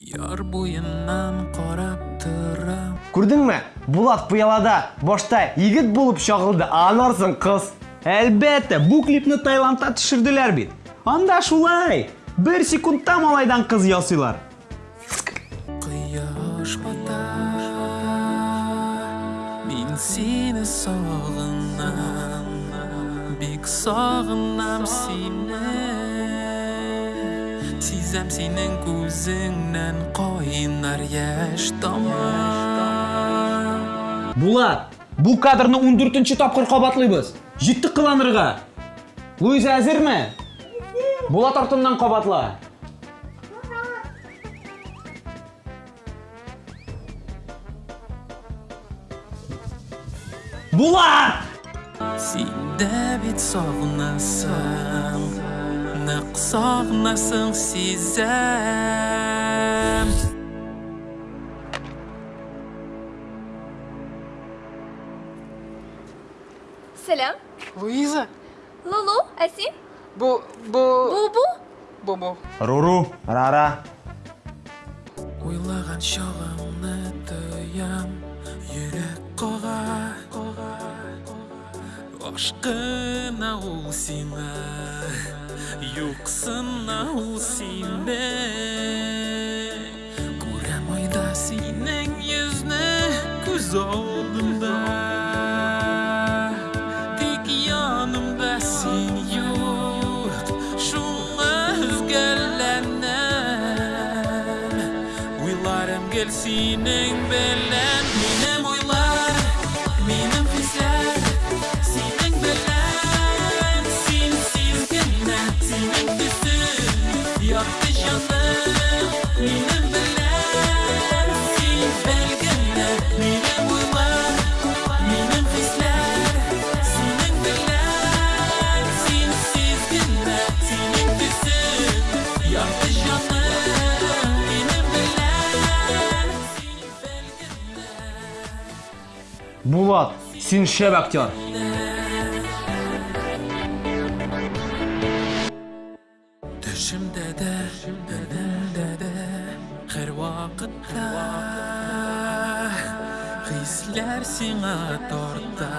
буйынан карап турам Күрдеңме? Булат пыялада башта егет булып чагылды, анарсын кыз. Әлбәттә, бу клипны Таиландта төшерделәр бит. Анда шулай. Бер секундта малайдан кыз ясыйлар. Кояш бата Мин сине сагынам Бик сагынам сине Сизәм синең күзеңнән кайнар яшь тама Булат, бу кадрны 14-нче тапкыр кабатлыйбыз. Җитте кыланырга. Луиза әзерме? Булат артыннан кабатла. Булат! Син дә бит сагынасың Нык сагынасың сизәм Selam. Луиза, Лулу, Асин, bu bu Бубу. bu bu. Руру, Рара. Уйлаган чагымны тоям Йөрәк кага Aşkına usime Yuksına usime Kurem oyda sinen yüzüne Göz oldumda Dik yanımda sen yok Şuna özgürlenem Uylarım gel sinen belen Булат, син шәп актер. Төшімдә дә, өнімдә дә, һәр вакытта Хисләр сиңа тарта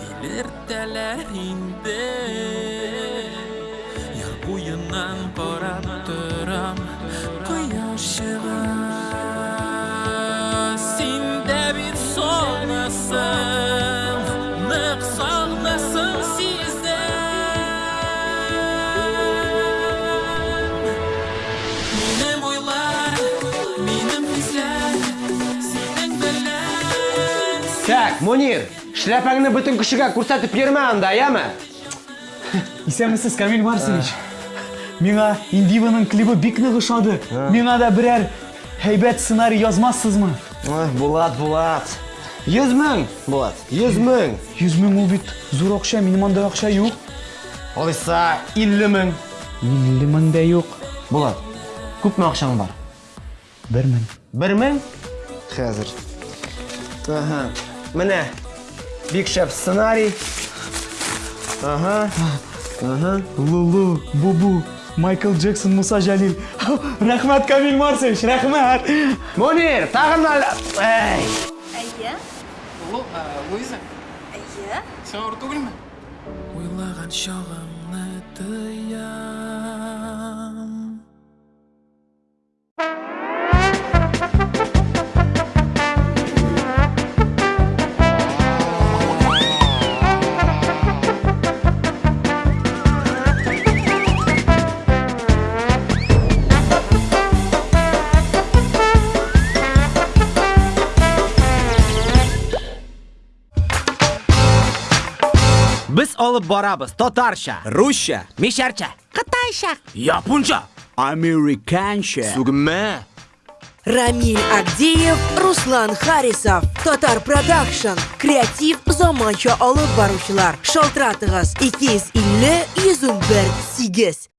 Тилертәләр инде Яр буеннан карап Так, Мунир, шляпаңны бөтен кешегә күрсәтеп йөрмә анда, яме? Исәнмесез, Камил Марсович. Миңа Индиваның клибы бик нык ошады. Миңа да берәр һәйбәт сценарий язмассызмы? Ой, Булат, Булат. Йөз мең, Булат, йөз мең. 100 мең ул бит зур акча, минем анда акча юк. Алайса, илле мең. 50 мең дә юк. Булат, күпме акчаң бар? 1 мең. Бер мең? Хәзер. Ага, менә. Бик шәп сценарий. Ага. Ага. Лулу, Бубу, Майкл Джексон, Муса Жалил. Рәхмәт, Камил Марсович, рәхмәт. Мунир, тагын да... Эй! Әйе, Лу, а, Луиза, әйе. сен ауыр? Уйлаган чагымны тоям olib boramiz. Tatarcha, ruscha, misharcha, xitoycha, yaponcha, amerikancha. Сугме! Рамиль Агдеев, Руслан Харисов, Татар Продакшн, креатив заманча алып баручылар. Шалтыратыгыз 250 101 8.